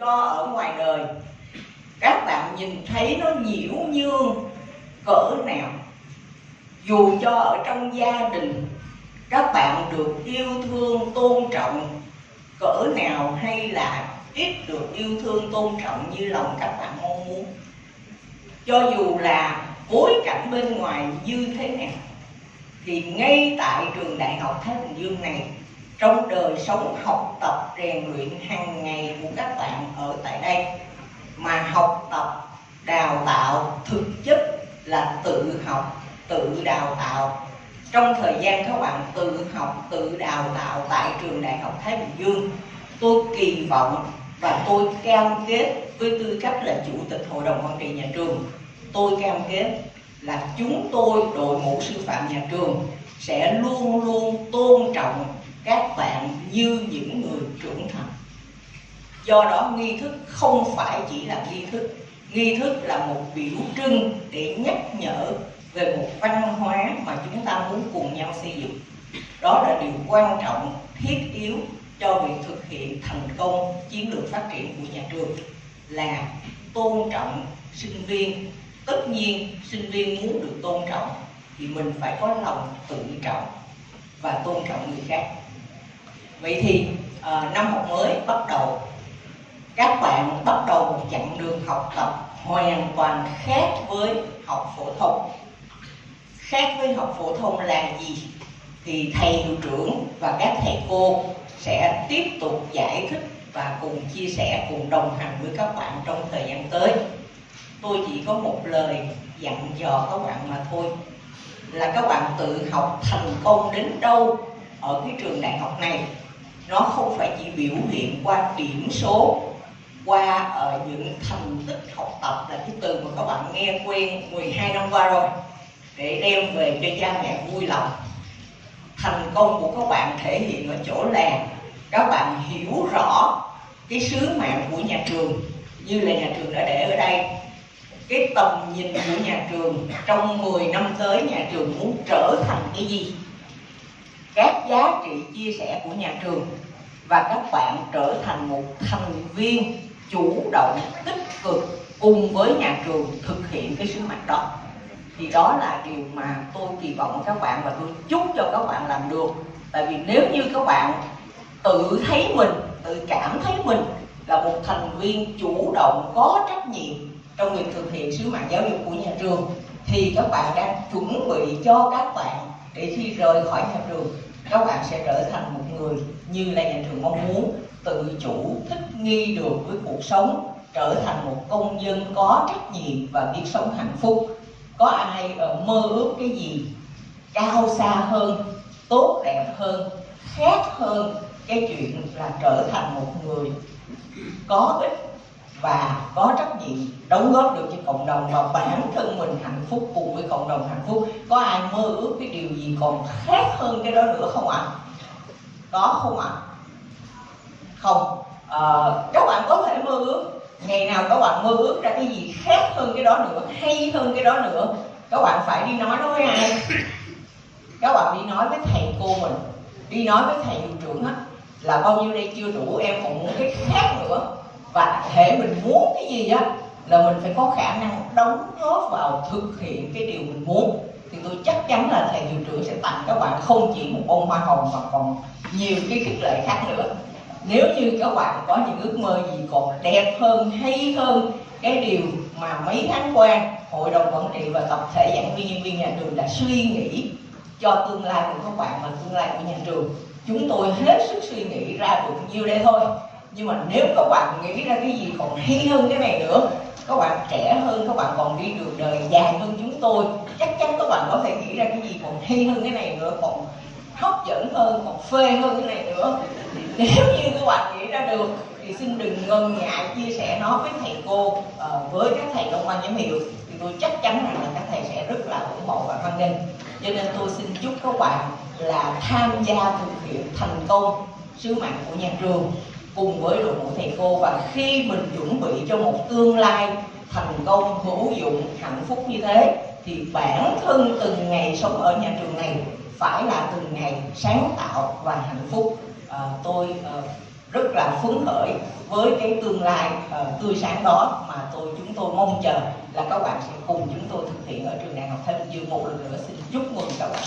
cho ở ngoài đời. Các bạn nhìn thấy nó nhiễu nhương, cỡ nào. Dù cho ở trong gia đình, các bạn được yêu thương, tôn trọng, cỡ nào hay là ít được yêu thương, tôn trọng như lòng các bạn mong muốn. Cho dù là bối cảnh bên ngoài như thế nào, thì ngay tại trường đại học Thái Bình Dương này, trong đời sống học tập, rèn luyện hàng ngày của ở tại đây, mà học tập, đào tạo thực chất là tự học, tự đào tạo. Trong thời gian các bạn tự học, tự đào tạo tại trường đại học Thái Bình Dương, tôi kỳ vọng và tôi cam kết với tư cách là chủ tịch hội đồng quản trị nhà trường, tôi cam kết là chúng tôi, đội ngũ sư phạm nhà trường sẽ luôn luôn tôn trọng các bạn như những người trưởng thành do đó nghi thức không phải chỉ là nghi thức. Nghi thức là một biểu trưng để nhắc nhở về một văn hóa mà chúng ta muốn cùng nhau xây dựng. Đó là điều quan trọng thiết yếu cho việc thực hiện thành công chiến lược phát triển của nhà trường là tôn trọng sinh viên. Tất nhiên sinh viên muốn được tôn trọng thì mình phải có lòng tự trọng và tôn trọng người khác. Vậy thì à, năm học mới bắt đầu các bạn bắt đầu một chặng đường học tập hoàn toàn khác với học phổ thông. Khác với học phổ thông là gì? Thì thầy hiệu trưởng và các thầy cô sẽ tiếp tục giải thích và cùng chia sẻ, cùng đồng hành với các bạn trong thời gian tới. Tôi chỉ có một lời dặn dò các bạn mà thôi. Là các bạn tự học thành công đến đâu ở cái trường đại học này, nó không phải chỉ biểu hiện qua điểm số qua ở những thành tích học tập là cái từ mà các bạn nghe quen 12 năm qua rồi, để đem về cho cha mẹ vui lòng. Thành công của các bạn thể hiện ở chỗ là các bạn hiểu rõ cái sứ mạng của nhà trường, như là nhà trường đã để ở đây. Cái tầm nhìn của nhà trường trong 10 năm tới, nhà trường muốn trở thành cái gì? Các giá trị chia sẻ của nhà trường và các bạn trở thành một thành viên chủ động, tích cực cùng với nhà trường thực hiện cái sứ mệnh đó. Thì đó là điều mà tôi kỳ vọng các bạn và tôi chúc cho các bạn làm được. Tại vì nếu như các bạn tự thấy mình, tự cảm thấy mình là một thành viên chủ động, có trách nhiệm trong việc thực hiện sứ mạng giáo dục của nhà trường, thì các bạn đang chuẩn bị cho các bạn để khi rời khỏi nhà trường các bạn sẽ trở thành một người như là nhà trường mong muốn, tự chủ, thích nghi được với cuộc sống, trở thành một công dân có trách nhiệm và biết sống hạnh phúc. Có ai ờ, mơ ước cái gì cao xa hơn, tốt đẹp hơn, khác hơn? Cái chuyện là trở thành một người có ích và có trách nhiệm, đóng góp được cho cộng đồng và bản thân mình hạnh phúc cùng với cộng đồng hạnh phúc. Có ai mơ ước cái điều gì còn khác hơn cái đó nữa không ạ? À? có không ạ? À? không. À, các bạn có thể mơ ước. Ngày nào các bạn mơ ước ra cái gì khác hơn cái đó nữa hay hơn cái đó nữa. Các bạn phải đi nói với ai? Các bạn đi nói với thầy cô mình. Đi nói với thầy hiệu trưởng á là bao nhiêu đây chưa đủ em còn muốn cái khác nữa. Và thể mình muốn cái gì á là mình phải có khả năng đóng góp vào thực hiện cái điều mình muốn. Thì tôi chắc chắn là thầy hiệu trưởng sẽ tặng các bạn không chỉ một bông hoa hồng mà còn nhiều cái khích lệ khác nữa. Nếu như các bạn có những ước mơ gì còn đẹp hơn, hay hơn cái điều mà mấy tháng qua hội đồng quản trị và tập thể giảng viên nhân viên nhà trường đã suy nghĩ cho tương lai của các bạn và tương lai của nhà trường, chúng tôi hết sức suy nghĩ ra được nhiêu đây thôi. Nhưng mà nếu các bạn nghĩ ra cái gì còn hay hơn cái này nữa các bạn trẻ hơn, các bạn còn đi đường đời dài hơn chúng tôi. Chắc chắn các bạn có thể nghĩ ra cái gì còn hay hơn cái này nữa, còn hấp dẫn hơn, còn phê hơn cái này nữa. Nếu như các bạn nghĩ ra được, thì xin đừng ngần ngại chia sẻ nó với thầy cô ờ, với các thầy trong ban giám hiệu. Thì tôi chắc chắn rằng là các thầy sẽ rất là ủng hộ và hoan nghênh. Cho nên tôi xin chúc các bạn là tham gia thực hiện thành công sứ mạng của nhà trường cùng với đội ngũ thầy cô và khi mình chuẩn bị cho một tương lai thành công hữu dụng hạnh phúc như thế thì bản thân từng ngày sống ở nhà trường này phải là từng ngày sáng tạo và hạnh phúc. À, tôi à, rất là phấn khởi với cái tương lai uh, tươi sáng đó mà tôi chúng tôi mong chờ là các bạn sẽ cùng chúng tôi thực hiện ở trường đại học Thái Bình Dương một lần nữa. Xin chúc mừng các bạn.